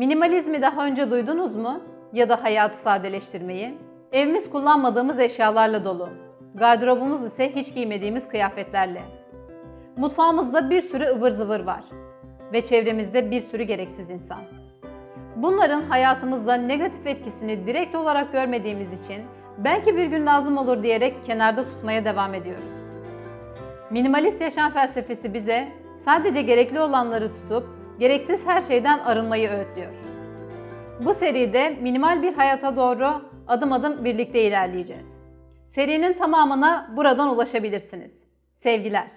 Minimalizmi daha önce duydunuz mu? Ya da hayatı sadeleştirmeyi? Evimiz kullanmadığımız eşyalarla dolu. Gardırobumuz ise hiç giymediğimiz kıyafetlerle. Mutfağımızda bir sürü ıvır zıvır var. Ve çevremizde bir sürü gereksiz insan. Bunların hayatımızda negatif etkisini direkt olarak görmediğimiz için belki bir gün lazım olur diyerek kenarda tutmaya devam ediyoruz. Minimalist yaşam felsefesi bize sadece gerekli olanları tutup gereksiz her şeyden arınmayı öğütlüyor. Bu seride minimal bir hayata doğru adım adım birlikte ilerleyeceğiz. Serinin tamamına buradan ulaşabilirsiniz. Sevgiler.